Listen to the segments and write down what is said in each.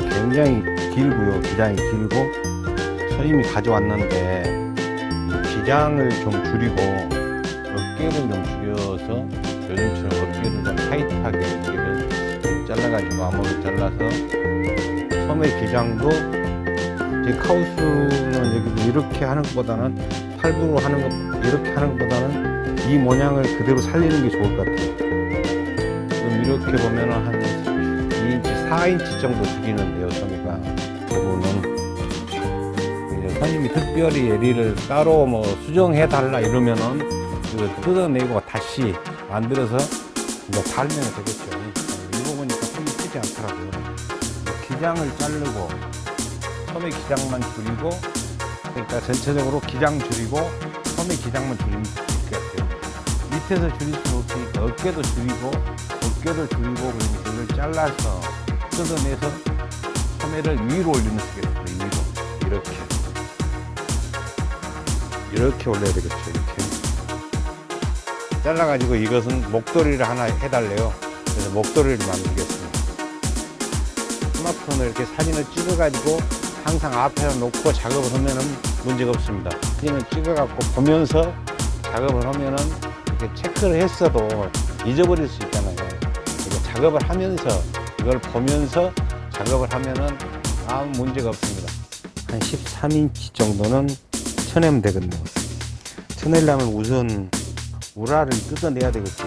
굉장히 길고요. 기장이 길고 선임이 가져왔는데 기장을 좀 줄이고 어깨를 좀 줄여서 요즘처럼 어깨를 좀 타이트하게 어깨를 좀 잘라가지고 암호를 잘라서 소매 기장도 제 카우스는 여기 이렇게 하는 것보다는 팔부로 하는 것 이렇게 하는 것보다는 이 모양을 그대로 살리는 게 좋을 것 같아요. 그럼 이렇게 보면은 한 2인치, 4인치 정도 줄이는데요, 소매가. 그거는 이제 손님이 특별히 예리를 따로 뭐 수정해 달라 이러면은 이거 뜯어내고 다시 만들어서 이제 달면 되겠죠. 이 부분이니까 손이 크지 않더라고요. 기장을 자르고 소매 기장만 줄이고 그러니까 전체적으로 기장 줄이고 소매 기장만 줄이면 좋겠어요. 밑에서 줄일 수 없으니까 어깨도 줄이고 어깨도 줄이고 그러면 그걸 잘라서 뜯어내서 소매를 위로 올리면 되겠어요. 위로 이렇게 이렇게 올려야 되겠죠. 이렇게 잘라가지고 이것은 목도리를 하나 해달래요. 그래서 목도리를 만들겠습니다. 스마트폰을 이렇게 사진을 찍어가지고 항상 앞에 놓고 작업을 하면은 문제가 없습니다. 사진을 찍어갖고 보면서 작업을 하면은 이렇게 체크를 했어도 잊어버릴 수 있잖아요. 작업을 하면서 이걸 보면서 작업을 하면은 아무 문제가 없습니다. 한 13인치 정도는 쳐내면 되겠네요. 쳐내려면 우선 우라를 뜯어내야 되겠죠.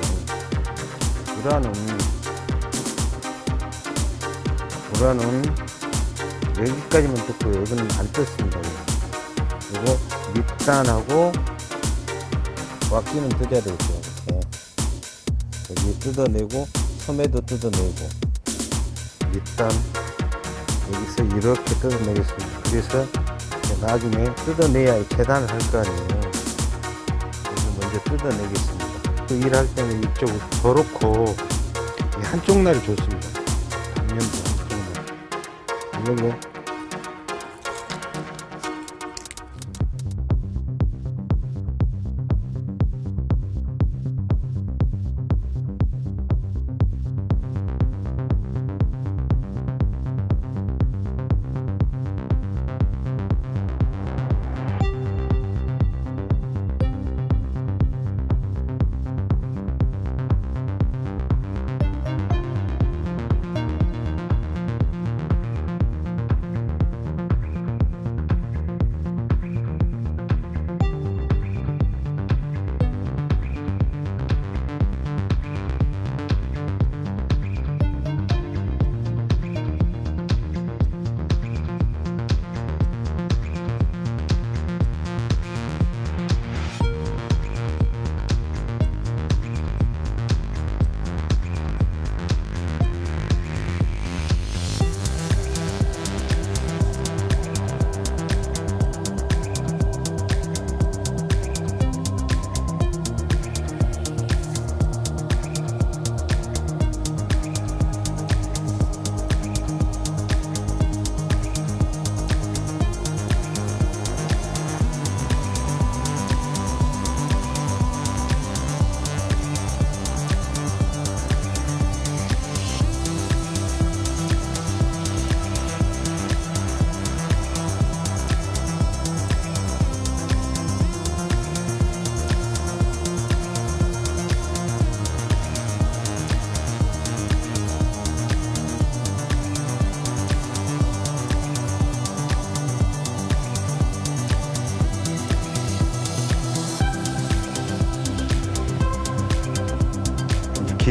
우라는 우라는 여기까지만 뜯고요. 여기는 안 뜯습니다. 그리고 밑단하고 왁기는 뜯어야 되겠죠. 이렇게. 여기 뜯어내고 소매도 뜯어내고 밑단 여기서 이렇게 뜯어내겠습니다. 그래서 나중에 뜯어내야 재단을 할 거 아니에요. 여기 먼저 뜯어내겠습니다. 그 일할 때는 이쪽을 더 놓고 이 한쪽 날이 좋습니다. 단면도 한쪽 날. 이걸로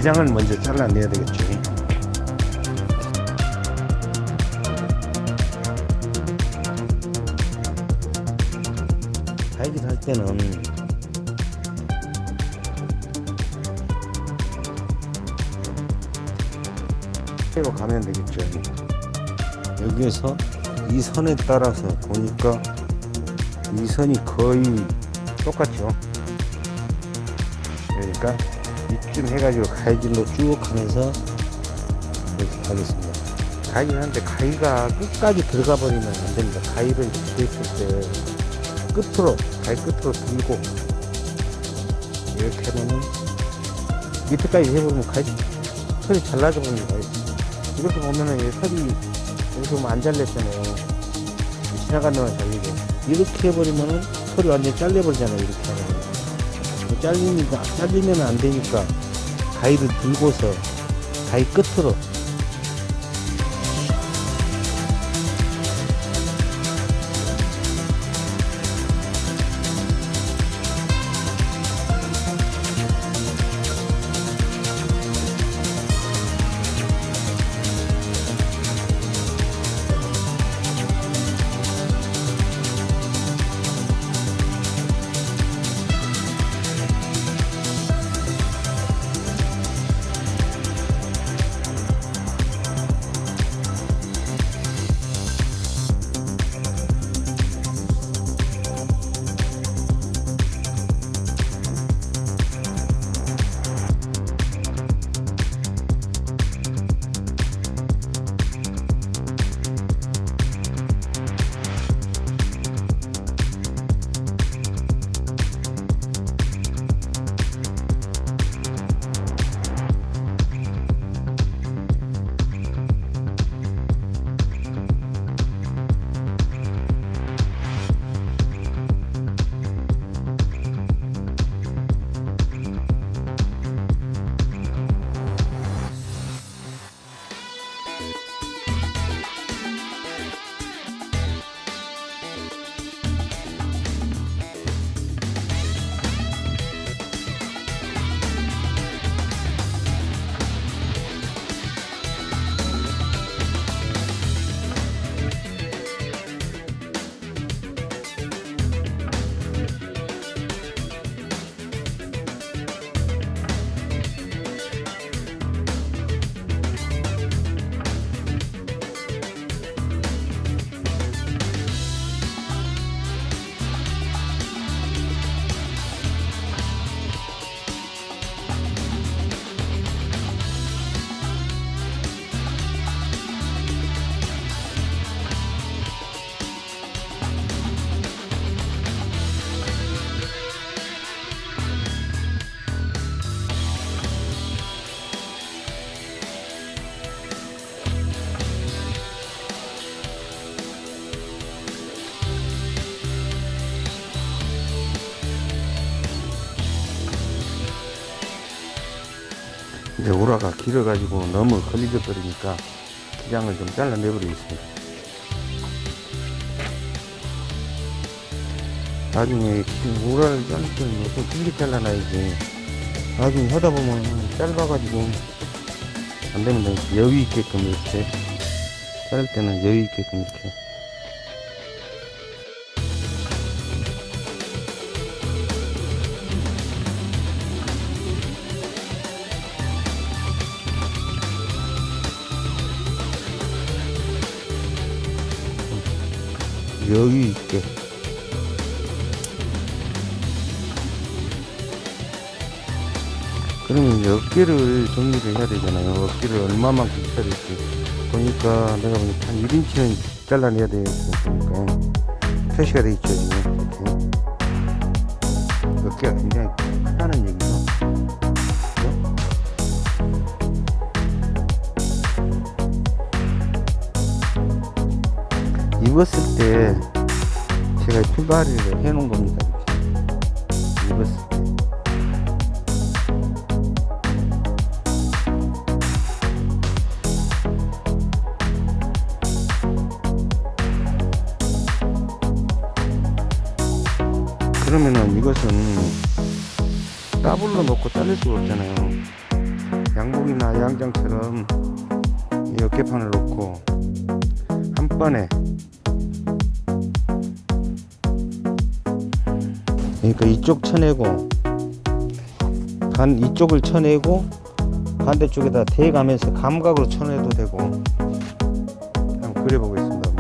기장을 먼저 잘라내야 되겠죠. 가위질 할 때는 빼고 가면 되겠죠. 여기에서 이 선에 따라서 보니까 이 선이 거의 똑같죠. 그러니까 이쯤 해가지고 가위질로 쭉 하면서 이렇게 가겠습니다. 가위질 하는데 가위가 끝까지 들어가 버리면 안 됩니다. 가위를 됐을 때 끝으로, 가위 끝으로 들고 이렇게 하면은 밑에까지 해버리면 가위 털이 잘라져 버립니다. 이렇게 보면은 이 털이 지금 안 잘렸잖아요. 지나간 동안 잘리게. 이렇게 해버리면은 털이 완전 잘려버리잖아요. 이렇게 하면. 잘리니까, 잘리면 안 되니까 가위를 들고서 가위 끝으로 이제 우라가 길어가지고 너무 걸리져 버리니까 기장을 좀 잘라내 버리겠습니다. 나중에 기- 우라를 자를 때는 좀 길게 잘라놔야지. 나중에 하다 보면 짧아가지고 안 되면 은 여유 있게끔 이렇게 자를 때는 여유 있게끔 이렇게 여유 있게. 그러면 이제 어깨를 정리를 해야 되잖아요. 어깨를 얼마만큼 쳐야 될지. 보니까 내가 보니까 한 1인치는 잘라내야 되겠고 보니까. 표시가 돼 있죠 지금. 어깨가 굉장히 크다는 얘기죠. 그죠? 입었을 때 제가 출발을 해 놓은 겁니다. 때 그러면은 이것은 따블로 놓고 자를 수가 없잖아요. 양복이나 양장처럼 이 어깨판을 놓고 한 번에 그러니까 이쪽 쳐내고 반 이쪽을 쳐내고 반대쪽에다 대가면서 감각으로 쳐내도 되고 한번 그려보겠습니다.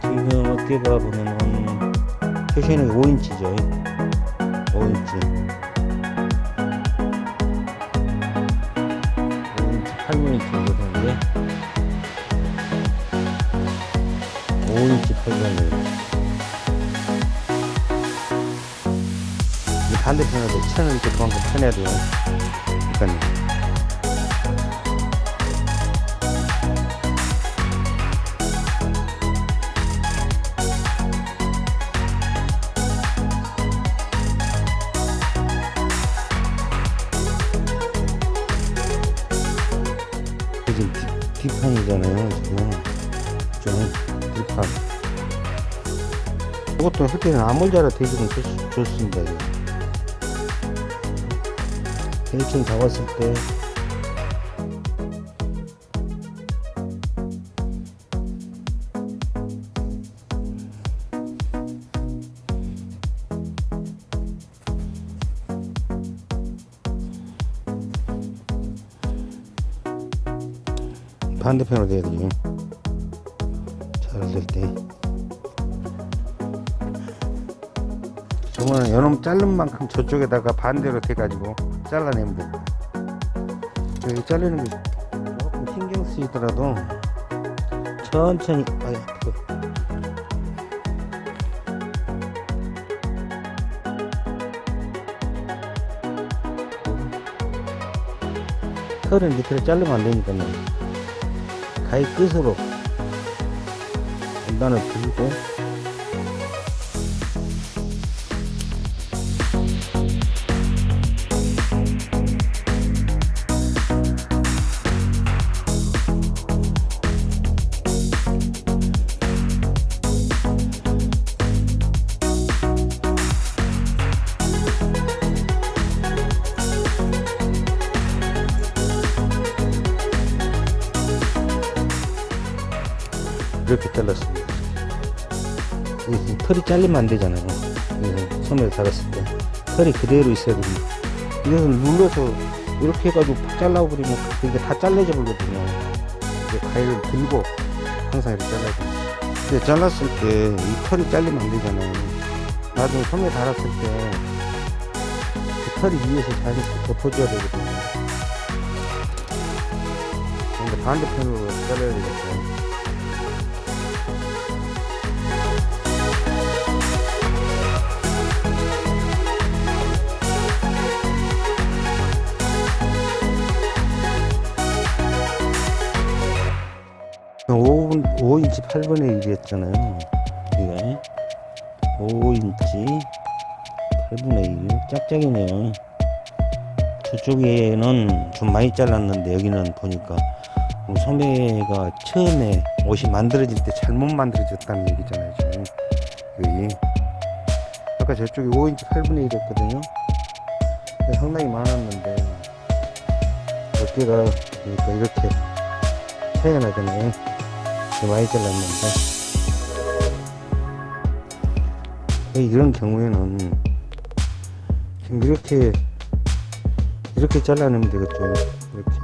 지금 어깨가 보면은 표시는 5인치죠 5인치 8mm 이 반대편으로 천을 이렇게 그만큼 쳐내야 돼요. 그러니까 때는 아몰자라 대주면 좋, 좋습니다. 대충 잡았을 때 반대편으로 돼야 잘 자른 만큼 저쪽에다가 반대로 돼가지고 잘라내면 됩니다 여기 자르는 게 조금 신경 쓰이더라도 천천히 아야 그 털은 밑으로 자르면 안 되니까요. 가위 끝으로 원단을 들고 잘리면 안 되잖아요. 여기서 소매를 달았을 때 털이 그대로 있어야 됩니다. 이것을 눌러서 이렇게 해가지고 팍 잘라버리면 이게 다 잘라져 버리거든요. 가위를 들고 항상 이렇게 잘라야 됩니다. 근데 잘랐을 때 이 털이 잘리면 안 되잖아요. 나중에 소매 달았을 때 그 털이 위에서 자연스럽게 덮어줘야 되거든요. 근데 반대편으로 잘라야 되겠어 5인치 8분의 1이었잖아요. 이게 5인치 8분의 1 짝짝이네요. 저쪽에는 좀 많이 잘랐는데 여기는 보니까 소매가 처음에 옷이 만들어질 때 잘못 만들어졌다는 얘기잖아요. 지금 여기 아까 저쪽이 5인치 8분의 1이었거든요. 상당히 많았는데 어깨가 그러니까 이렇게 나잖아요. 많이 잘랐는데 이런 경우에는 지금 이렇게 이렇게 잘라내면 되겠죠. 이렇게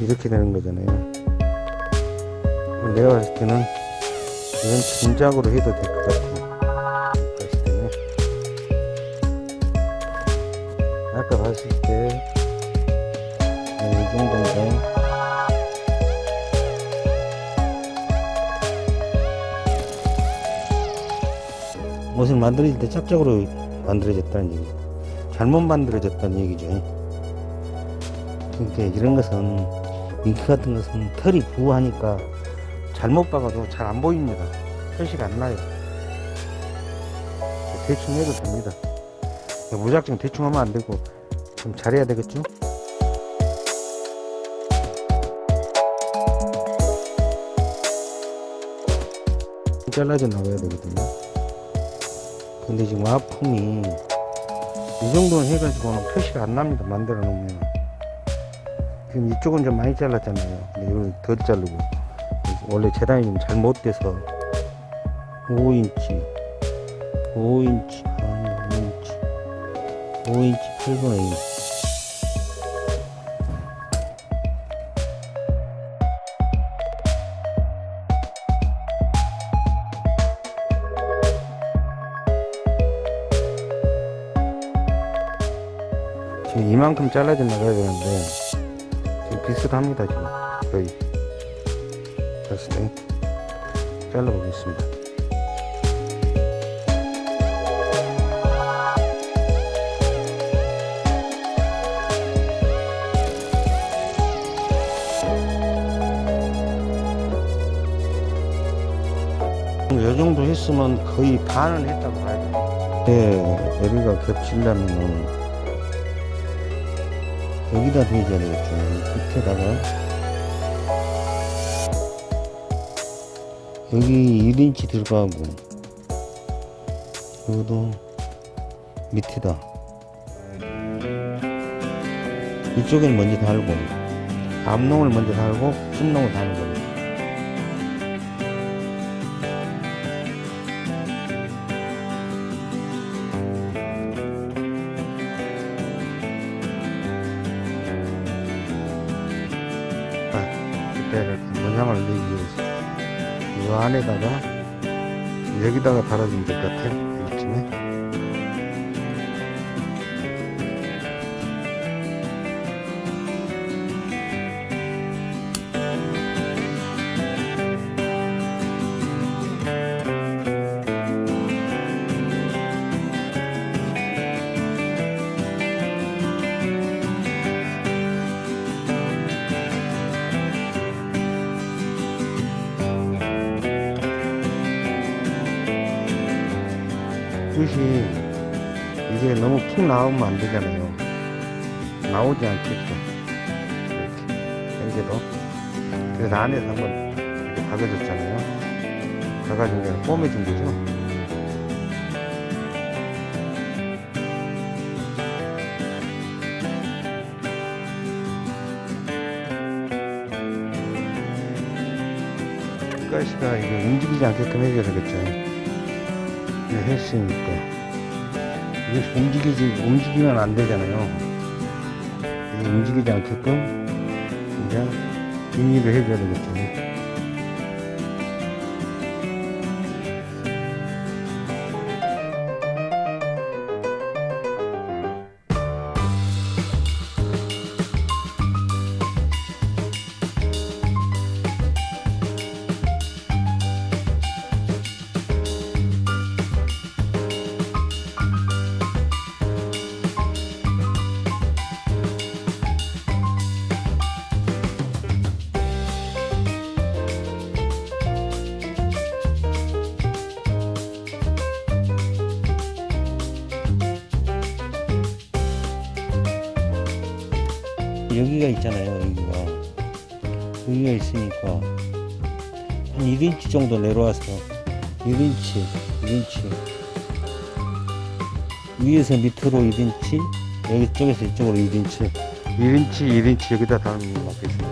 이렇게 되는 거잖아요. 내가 봤을 때는 이건 진작으로 해도 될 것 같아요. 옷을 만들어질 때 짝짝으로 만들어졌다는 얘기. 잘못 만들어졌다는 얘기죠. 그러니까 이런 것은 잉크 같은 것은 털이 부하니까 잘못 박아도 잘 안 보입니다. 표시가 안 나요. 대충 해도 됩니다. 무작정 대충 하면 안 되고 좀 잘해야 되겠죠? 잘라져 나가야 되거든요 근데 지금 와품이 이 정도는 해가지고는 표시가 안 납니다 만들어 놓으면. 지금 이쪽은 좀 많이 잘랐잖아요. 근데 이건 덜 자르고. 원래 재단이 좀 잘못돼서 5인치 5인치 아니 5인치. 5인치 8분의 1 이만큼 잘라져 나가야 되는데 지금 비슷합니다 지금. 거의. 그래서 네. 잘라 보겠습니다. 요 정도 했으면 거의 반은 했다고 봐야 돼요. 네, 예, 애비가 겹치려면 여기다 대줘야 되겠죠. 밑에다가. 여기 1인치 들어가고 여기도 밑에다. 이쪽엔 먼저 달고 앞농을 먼저 달고 뒷농을 다는 나오면 안 되잖아요. 나오지 않겠죠. 이렇게 현재도. 그래서 안에서 한번 이렇게 박아줬잖아요. 박아준 게 꿰매준 거죠. 가시가 이게 움직이지 않게끔 해줘야 되겠죠. 이렇게 했으니까 이게 움직이지 움직이면 안 되잖아요. 움직이지 않게끔 그냥 비닐을 해줘야 되겠죠. 여기가 있잖아요. 여기가 여기가 있으니까 한 1인치 정도 내려와서 1인치, 1인치 위에서 밑으로 1인치 여기 쪽에서 이쪽으로 1인치 1인치, 1인치 여기다 달면 맞겠습니다.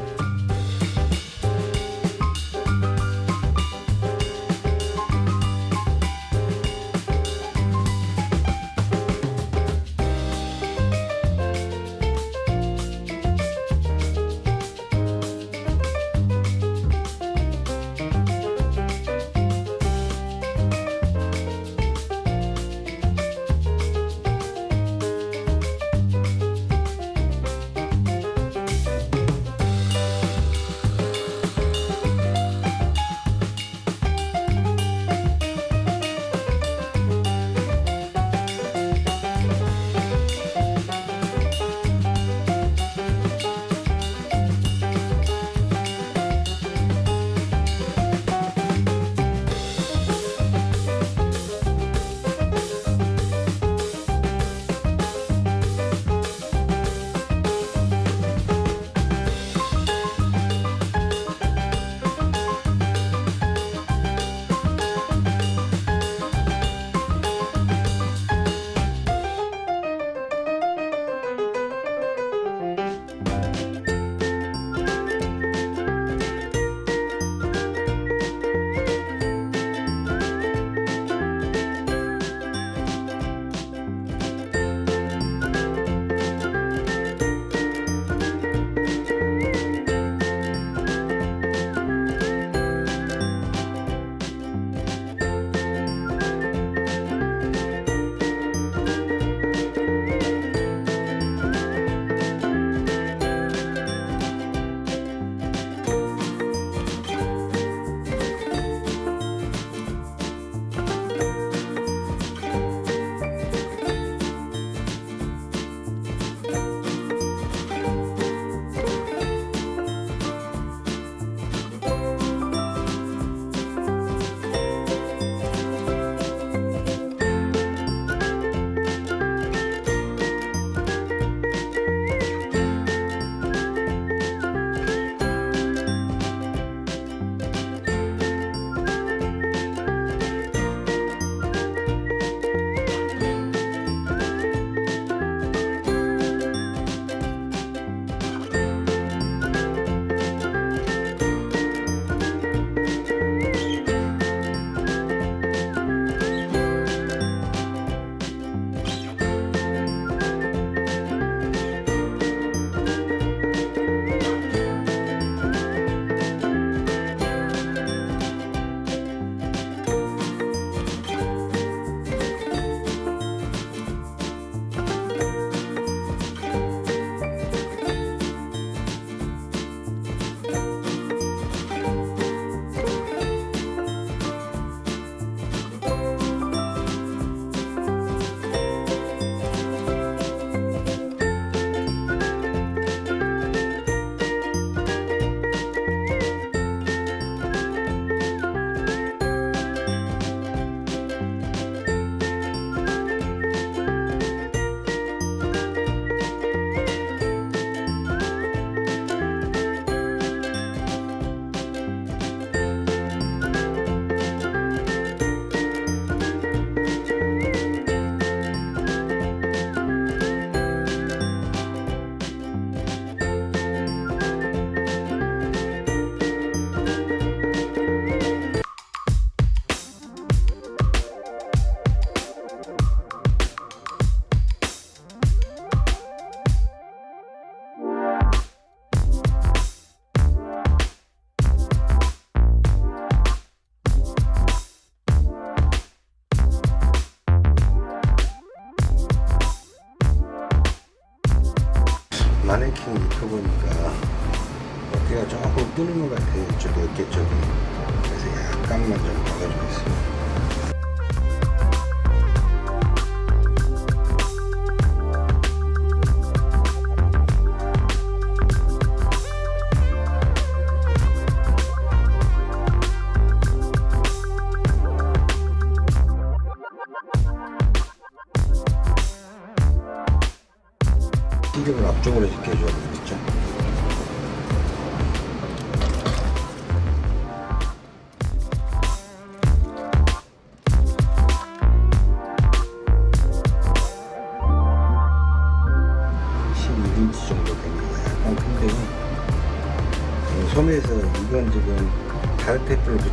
것 같아요. 이쪽에 어깨 쪽이. 그래서 약간만 좀 박아주겠습니다.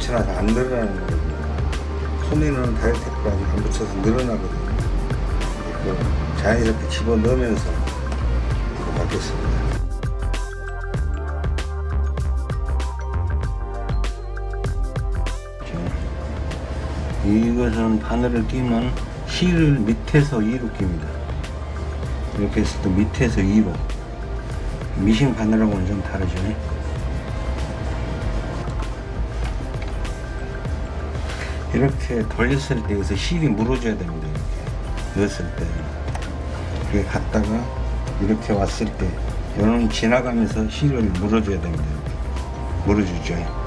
테이프를 붙여놔서 안 늘어나는 거거든요 다른 테이프가 아직 안 붙여서 늘어나거든요 자연스럽게 집어넣으면서 이거 받겠습니다 이것은 바늘을 끼면 실을 밑에서 위로 낍니다. 이렇게 했을 때 밑에서 위로. 미싱 바늘하고는 좀 다르죠. 이렇게 돌렸을 때 여기서 실이 물어줘야 됩니다. 이렇게 넣었을 때. 이렇게 갔다가 이렇게 왔을 때 요는 지나가면서 실을 물어줘야 됩니다. 물어주죠.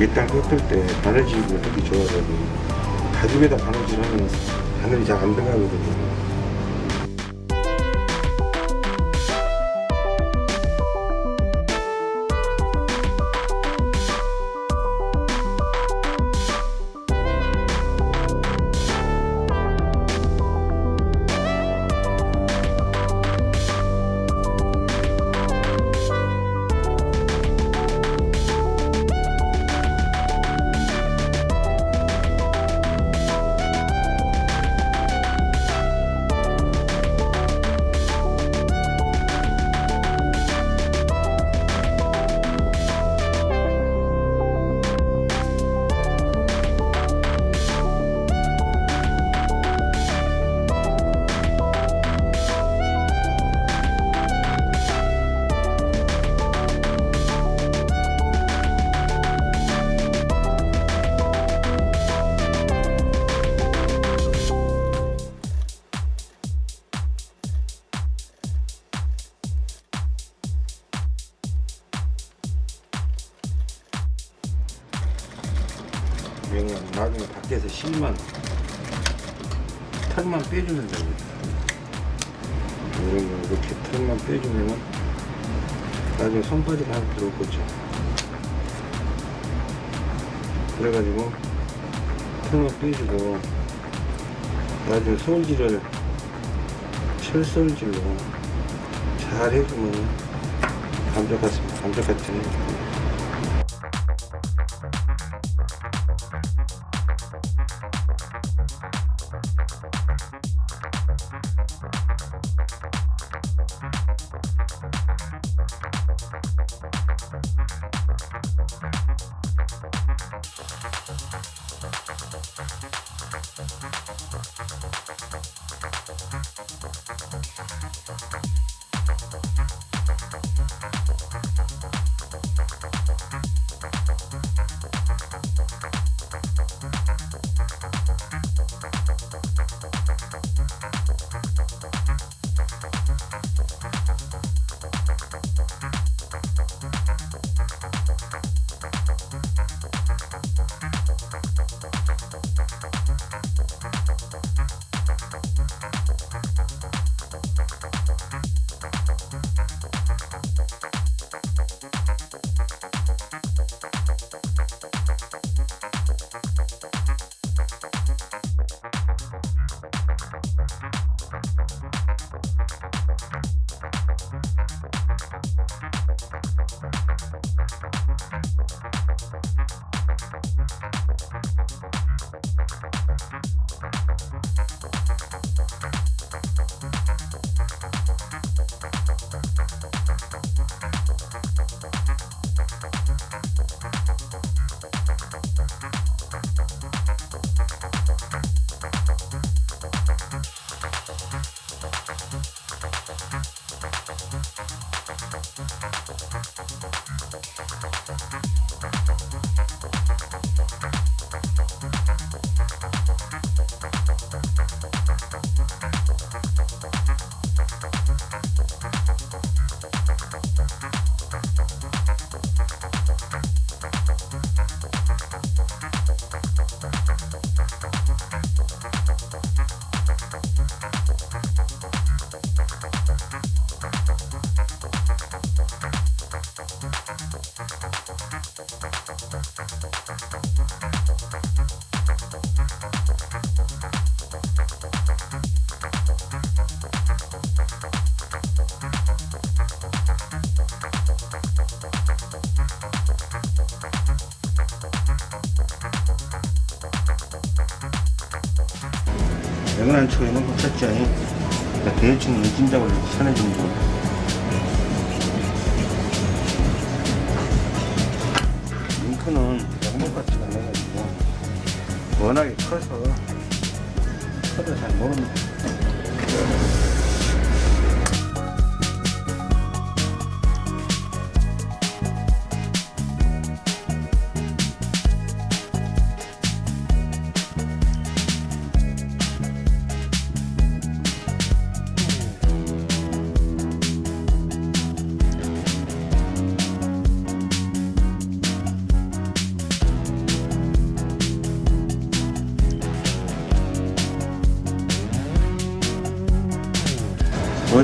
밑단 꺾을 때 바느질을 하기 좋아가지고 가죽에다 바느질 하면 바늘이 잘 안 들어가거든요 나중에 밖에서 실만 털만 빼주면 됩니다. 이런 거 이렇게 털만 빼주면은 나중에 손바지가 하나 들어올 거죠. 그래가지고 털만 빼주고 나중에 솔질을 철솔질로 잘 해주면 감쪽 같습니다. 감쪽 같잖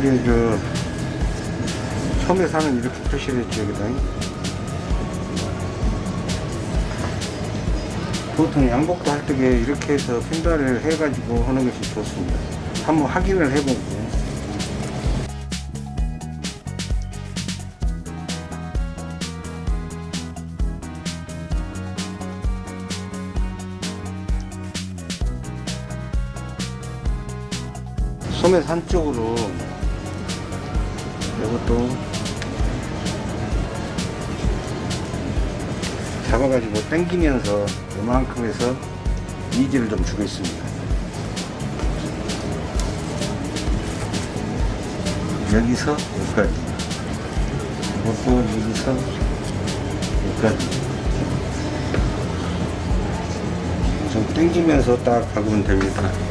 어디 그 섬에 사는 이렇게 표시를 했죠 여기다. 보통 양복도 할때 이렇게 해서 핀다를 해가지고 하는 것이 좋습니다. 한번 확인을 해보고. 소매 산 쪽으로 잡아가지고 당기면서 이만큼 해서 이지를 좀 주겠습니다. 여기서 여기까지. 이것도 여기서 여기까지. 좀 당기면서 딱 박으면 됩니다.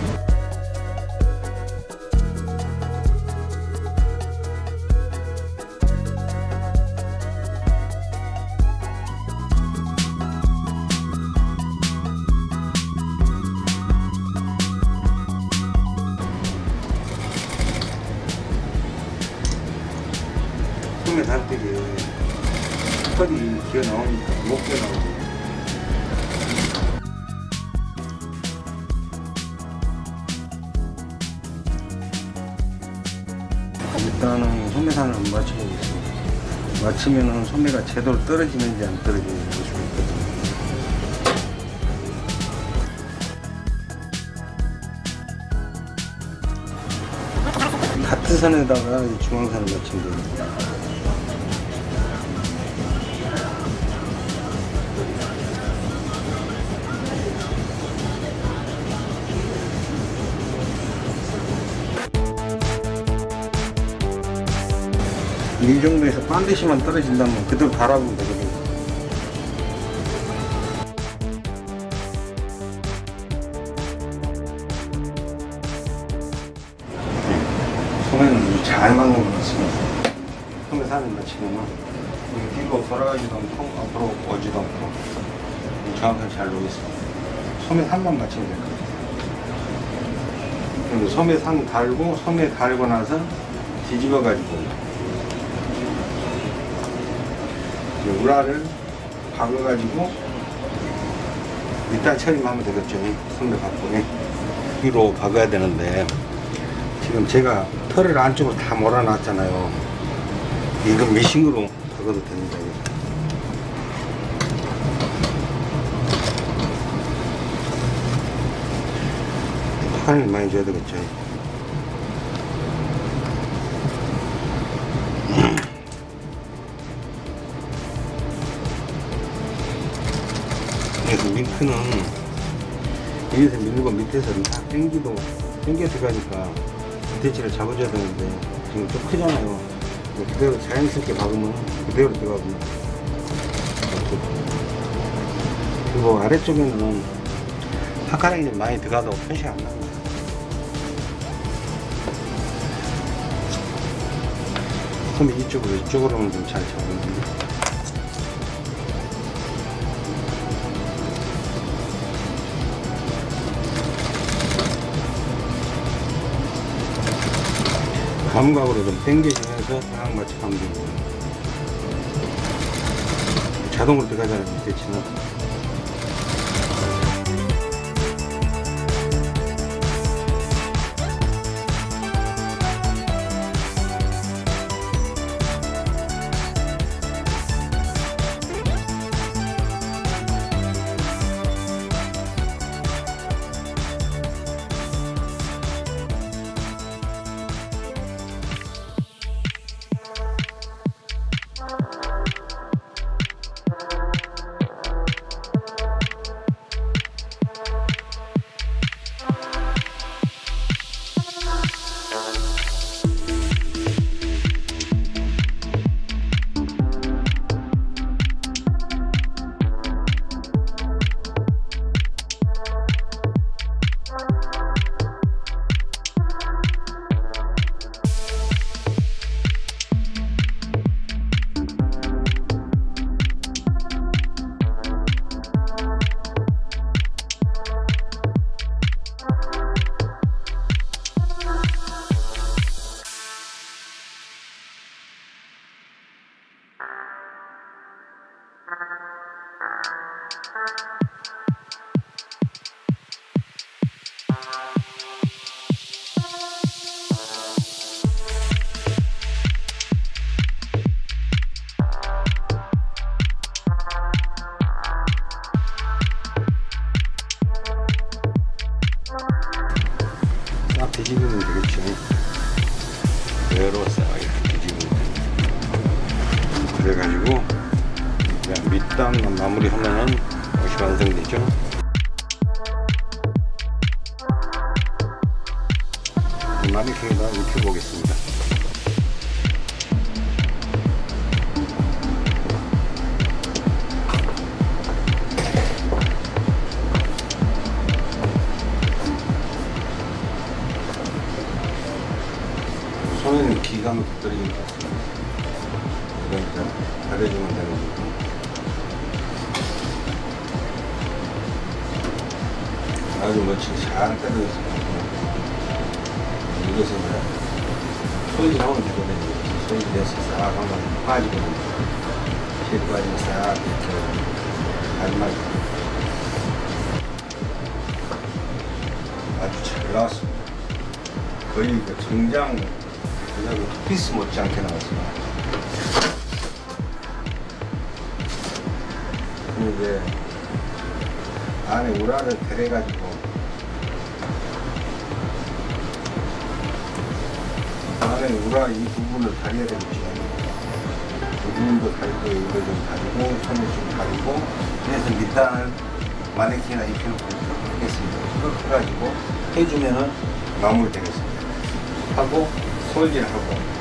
맞추면은 소매가 제대로 떨어지는지 안 떨어지는지 볼 수가 있거든요 같은 선에다가 이 중앙선을 맞추면 됩니다 이 정도에서 반드시만 떨어진다면 그대로 바라보면 되거든요. 소매는 잘 맞는 것 같습니다. 소매 사는 여기 뒤로 돌아가지도 않고 앞으로 오지도 않고 정확하게 잘 놓겠습니다. 소매 산만 맞추면 될 것 같아요. 그리고 소매 산 달고 소매 달고 나서 뒤집어 가지고 우라를 박아가지고 일단 처리하면 되겠죠. 손을 갖고 위로 박아야 되는데 지금 제가 털을 안쪽으로 다 몰아놨잖아요. 이거 미싱으로 박아도 됩니다. 파를 많이 줘야 되겠죠. 링크는 여기서 밀고 밑에서 다 당기도 당겨 들어가니까 밑에치를 잡아줘야 되는데 지금 좀 크잖아요. 그대로 자연스럽게 박으면 그대로 들어가고. 그리고 아래쪽에는 파카랑이 좀 많이 들어가도 표시가 안 납니다 그럼 이쪽으로 이쪽으로는 좀 잘 잡으면 감각으로 좀 당겨주면서 딱 맞춰가면 자동으로 들어가잖아요 밑에 치는 가려주면 되는 거고 아주 멋지게 잘 떨어졌습니다 이것은 소일이 하면 되거든요. 돼서 싹 하면 빠지거든요. 실 빠지면 싹 이렇게 마지막에 아주 잘 나왔습니다. 거의 그 정장 그냥 피스 못지않게 나왔습니다 이제 안에 우라를 데려가지고 안에 우라 이 부분을 다려야 되겠죠. 이 부분도 다리고 이거 좀 다리고 손에 좀 다리고 그래서 밑단을 마네킹이나 입히는 하겠습니다. 그렇게 해가지고 해주면은 마무리 되겠습니다. 하고 솔질 하고